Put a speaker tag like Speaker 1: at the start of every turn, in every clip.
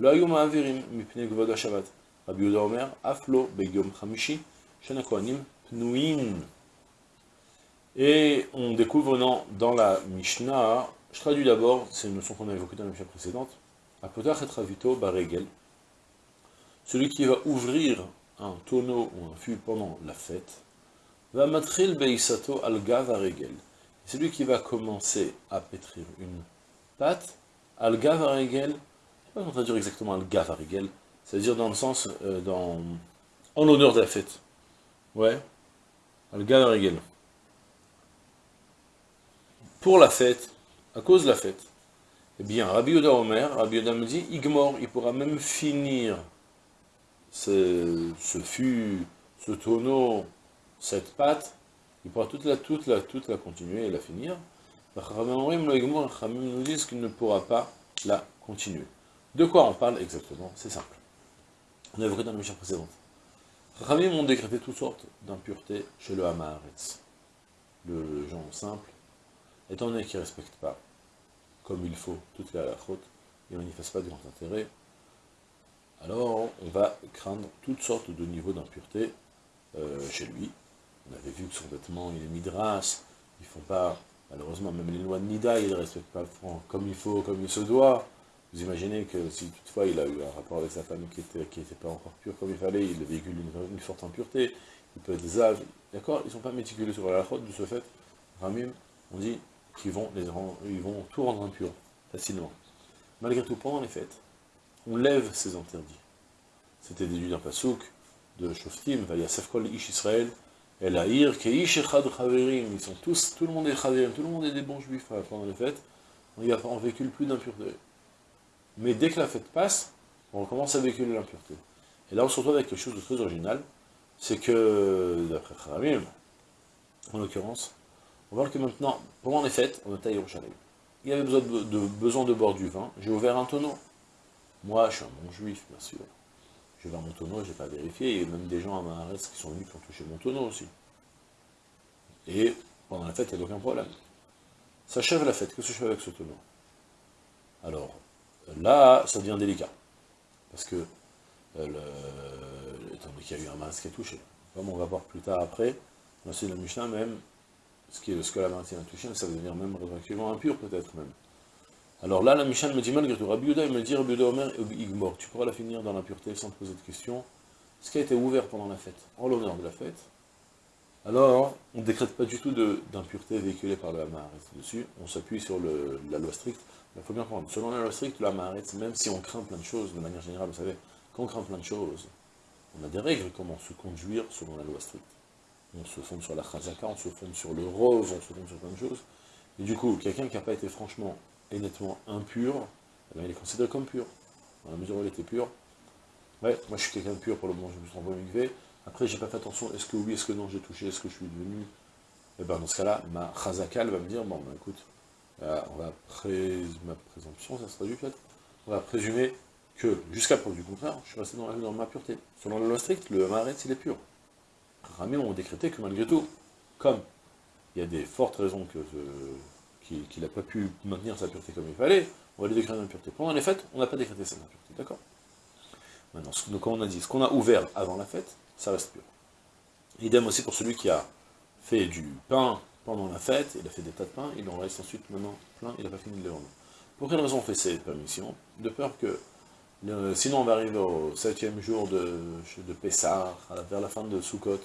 Speaker 1: לא היו מעבירים מפני כבוד השבת. רבי יהודה אומר, אף לא ביום חמישי, שאין הכהנים פנויים. Et on découvre dans, dans la Mishnah, je traduis d'abord, c'est une notion qu'on a évoquée dans la Mishnah précédente, Apotach et Ravito Baregel, celui qui va ouvrir un tonneau ou un fût pendant la fête, va matril beisato al regel. Celui qui va commencer à pétrir une pâte, al regel, pas traduire exactement al regel, c'est-à-dire dans le sens, euh, dans, en l'honneur de la fête. Ouais, al regel. Pour la fête, à cause de la fête, eh bien, Rabbi Yoda Omer, Rabbi Yoda me dit, Igmor, il pourra même finir ce, ce fût, ce tonneau, cette pâte, il pourra toute la, toute la, toute la continuer et la finir. nous disent qu'il ne pourra pas la continuer. De quoi on parle exactement? C'est simple. On a évoqué dans la mission précédente. Rachamim ont décrété toutes sortes d'impuretés chez le Hamaharetz. Le gens simple, étant donné qu'ils ne respectent pas, comme il faut, toute la ils ne manifestent pas de grand intérêt, alors on va craindre toutes sortes de niveaux d'impureté euh, chez lui. On avait vu que son vêtement, il est midras, ils font pas, malheureusement, même les lois de Nida, ils ne respectent pas comme il faut, comme il se doit. Vous imaginez que si toutefois il a eu un rapport avec sa femme qui n'était qui était pas encore pure comme il fallait, il véhicule une, une forte impureté, il peut être zav, d'accord Ils ne sont pas méticuleux sur la faute de ce fait. Ramim, on dit qu'ils vont, les, ils vont tout rendre impur, facilement. Malgré tout, pendant les fêtes, on lève ces interdits. C'était déduit d'un pasouk de Shoftim, Vayasef kol ish Israël, El Aïr, Keish echad chaverim, ils sont tous, tout le monde est chaverim, tout le monde est des bons juifs pendant les fêtes, on véhicule plus d'impureté. Mais dès que la fête passe, on recommence à véhiculer l'impureté. Et là on se retrouve avec quelque chose de très original, c'est que, d'après Charamim, en l'occurrence, on voit que maintenant, pendant les fêtes, on est à Yerushalayim. Il y avait besoin de, de, boire du vin, j'ai ouvert un tonneau. Moi, je suis un bon juif, bien sûr. Vais voir mon tonneau, je n'ai pas vérifié, et même des gens à ma qui sont venus qui ont touché mon tonneau aussi. Et pendant la fête, il n'y a aucun problème. S'achève la fête, que je fais avec ce tonneau? Alors, là, ça devient délicat. Parce que, euh, donné qu'il y a eu un masque qui a touché, comme on va voir plus tard après, dans le Mishnah même, ce, qui est, ce que la main a touché, ça va devenir même rétroactivement impur peut-être même. Alors là, la Mishnah me dit malgré tout, Rabbi Yuda, il me dit, Rabbi Yuda Omer, Igmor, tu pourras la finir dans l'impureté sans te poser de questions. Ce qui a été ouvert pendant la fête, en l'honneur de la fête, alors, on ne décrète pas du tout d'impureté véhiculée par le Hamaharetz dessus, on s'appuie sur le, la loi stricte. Il faut bien comprendre, selon la loi stricte, le Hamaharetz, même si on craint plein de choses, de manière générale, vous savez, quand on craint plein de choses, on a des règles comment se conduire selon la loi stricte. On se fonde sur la chazaka, on se fonde sur le rose, on se fonde sur plein de choses. Et du coup, quelqu'un qui n'a pas été franchement et nettement impur, eh ben, il est considéré comme pur. Dans la mesure où il était pur. Ouais, moi je suis quelqu'un de pur pour le moment, je me suis envoyé Après, j'ai pas fait attention, est-ce que oui, est-ce que non, j'ai touché, est-ce que je suis devenu? Et eh ben dans ce cas-là, ma chazaka, va me dire, bon, ben, écoute, euh, on va ma présomption, ça se traduit peut-être, on va présumer que, jusqu'à preuve du contraire, je suis resté dans, ma pureté. Selon la loi stricte, le maret, il est pur. Rami ont décrété que malgré tout, comme il y a des fortes raisons qu'il n'a pas pu maintenir sa pureté comme il fallait, on va lui décréter l'impureté. Pendant les fêtes, on n'a pas décrété cette impureté, d'accord? Maintenant, donc comme on a dit, ce qu'on a ouvert avant la fête, ça reste pur. Idem aussi pour celui qui a fait du pain pendant la fête, il a fait des tas de pain, il en reste ensuite maintenant plein, il n'a pas fini de les vendre. Pour quelle raison on fait cette permission? De peur que, sinon on va arriver au septième jour de, de Pessah, vers la fin de Sukkot,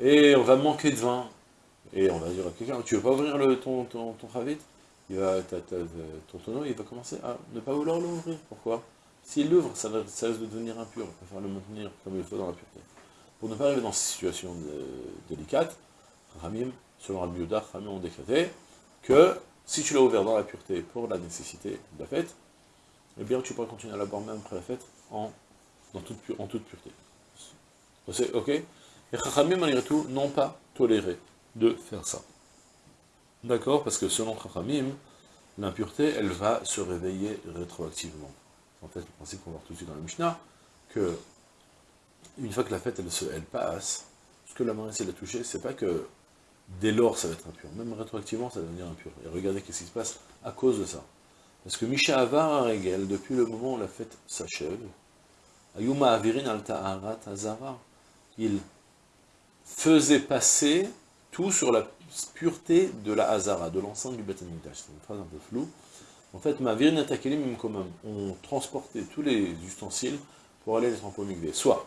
Speaker 1: et on va manquer de vin, et on va dire à quelqu'un, tu veux pas ouvrir le, ton, ton, ton il va, ton tonneau, il va commencer à ne pas vouloir l'ouvrir. Pourquoi? S'il l'ouvre, ça, risque de devenir impur, il va falloir le maintenir comme il faut dans la pureté. Pour ne pas arriver dans ces situations délicates, Ramim, selon Rabbi Ramim ont décrété que si tu l'as ouvert dans la pureté pour la nécessité de la fête, eh bien tu pourras continuer à la boire même après la fête en toute, en toute pureté. Ok Et Chachamim, malgré tout, n'ont pas toléré de faire ça. D'accord Parce que selon Chachamim, l'impureté, elle va se réveiller rétroactivement. En fait, le principe qu'on va voir tout de suite dans la Mishnah, que une fois que la fête, elle, se, elle passe, ce que la main essaie de toucher, c'est pas que dès lors ça va être impur, même rétroactivement ça va devenir impur. Et regardez qu'est-ce qui se passe à cause de ça. Parce que Misha Avar Regel, depuis le moment où la fête s'achève, Ayuma Avirin al Ta'arat Azara, il faisait passer tout sur la pureté de la Hazara, de l'enceinte du Beth C'est une phrase un peu floue. En fait, Mavirin Atakelim Komam, on transportait tous les ustensiles pour aller les tremper Soit,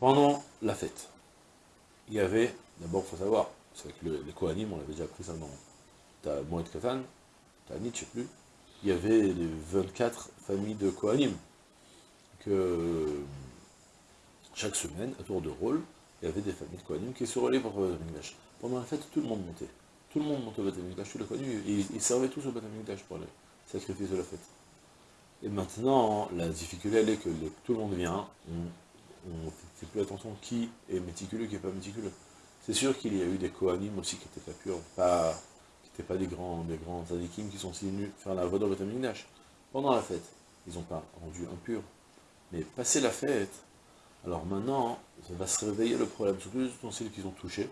Speaker 1: pendant la fête, il y avait, d'abord, il faut savoir, c'est avec les Kohanim, on l'avait déjà pris ça dans ta Moed Katan, ta Nit, je sais plus, il y avait les 24 familles de Kohanim, que chaque semaine, à tour de rôle, il y avait des familles de Kohanim qui se relaient pour le Pendant la fête, tout le monde montait. Tout le monde montait au Beth tous les Kohanim, ils, ils servaient tous au Beth pour les sacrifices de la fête. Et maintenant, la difficulté, elle est que tout le monde vient, on ne fait plus attention qui est méticuleux, qui n'est pas méticuleux. C'est sûr qu'il y a eu des Kohanim aussi qui n'étaient pas purs, qui n'étaient pas des grands, des grands Zadikim qui sont venus faire la voie Betamigdash. Pendant la fête, ils n'ont pas rendu impur. Mais passer la fête, alors maintenant, ça va se réveiller le problème, surtout les ustensiles qu'ils ont touchés,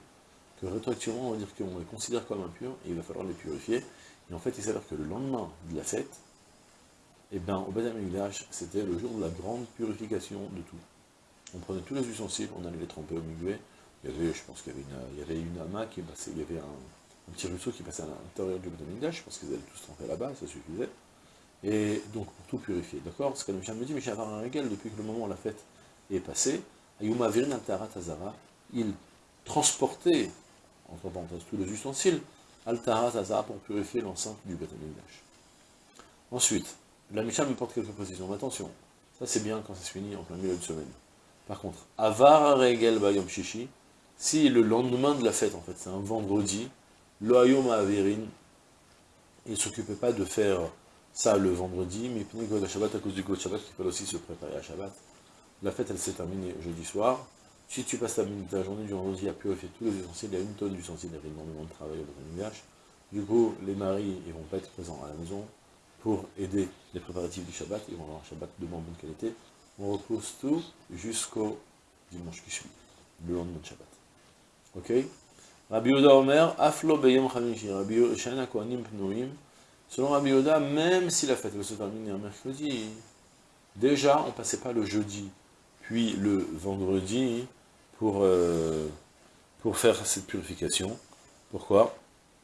Speaker 1: que rétroactivement, on va dire qu'on les considère comme impurs, et il va falloir les purifier. Et en fait, il s'avère que le lendemain de la fête, eh bien, au c'était le jour de la grande purification de tout. On prenait tous les ustensiles, on allait les tremper au migvé. Il y avait, je pense qu'il y avait une, il y avait une qui passait, il y avait un, petit ruisseau qui passait à l'intérieur du Beth je pense qu'ils allaient tous tremper là-bas, ça suffisait. Et donc, pour tout purifier, d'accord? Ce que le Michel me dit, mais j'ai un depuis que le moment où la fête est passée. Ayuma Virin Altarat Azara, il transportait, entre parenthèses, tous les ustensiles, Altarat Azara pour purifier l'enceinte du Beth Ensuite, la Mishnah me porte quelques. Mais attention, ça c'est bien quand ça se finit en plein milieu de semaine. Par contre, Avar Regel Bayom Shishi, si le lendemain de la fête, en fait, c'est un vendredi, Loayom Averin, il ne s'occupait pas de faire ça le vendredi, mais il God Shabbat à cause du God Shabbat, qu'il fallait aussi se préparer à Shabbat. La fête, elle s'est terminée jeudi soir. Si tu passes ta, journée du vendredi à purifier tous les ustensiles, il y a une tonne d'ustensiles, il y a énormément de travail au Du coup, les maris, ils vont pas être présents à la maison, pour aider les préparatifs du Shabbat, et on avoir un Shabbat de bonne qualité. On repose tout jusqu'au dimanche qui suit, le lendemain de Shabbat. Ok? Rabbi Yoda Omer, Aflo Beyom Rabbi Shana Kohanim Pnoim. Selon Rabbi Yoda, même si la fête se terminer un mercredi, déjà on passait pas le jeudi, puis le vendredi pour, euh, pour faire cette purification. Pourquoi?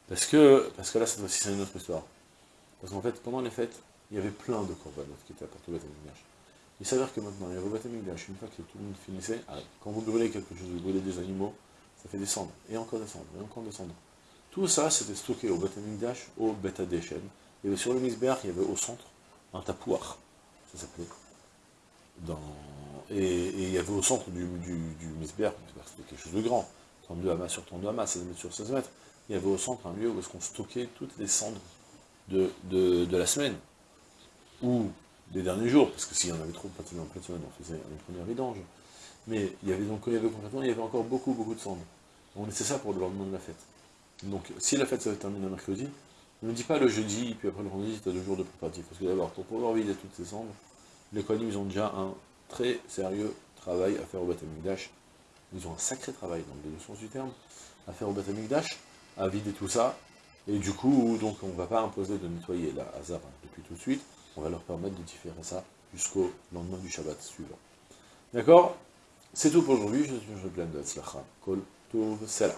Speaker 1: Parce que, parce que là, cette fois-ci, c'est une autre histoire. Parce qu'en fait, pendant les fêtes, il y avait plein de corbanotes qui étaient apportés au Beth Il s'avère que maintenant, il y a au Beth une fois que tout le monde finissait, ah, quand vous brûlez quelque chose, vous brûlez des animaux, fait descendre, et encore descendre, et encore descendre. Tout ça, c'était stocké au Beth au Beth Adeshen. Il y sur le Misbeach, il y avait au centre un tapouar, ça s'appelait. Dans... Et, il y avait au centre du, du, c'était quelque chose de grand, 32 amas sur 32 amas, 16 mètres sur 16 mètres. Il y avait au centre un lieu où est-ce qu'on stockait toutes les cendres de, la semaine, ou des derniers jours, parce que s'il y en avait trop pratiquement en semaine, on faisait une première vidange. Mais il y avait donc, il y avait il y avait encore beaucoup, beaucoup de cendres. On laissait ça pour le lendemain de la fête. Donc, si la fête se termine le mercredi, ne dit pas le jeudi, puis après le vendredi, tu as deux jours de préparatifs. Parce que d'abord, pour pouvoir vider toutes ces cendres, les Kohanim, ils ont déjà un très sérieux travail à faire au Beth Ils ont un sacré travail, dans deux sens du terme, à faire au Beth à vider tout ça, et du coup, donc on ne va pas imposer de nettoyer la hasard depuis tout de suite, on va leur permettre de différer ça jusqu'au lendemain du Shabbat suivant. D'accord? C'est tout pour aujourd'hui, je suis plein de Kol tudo será.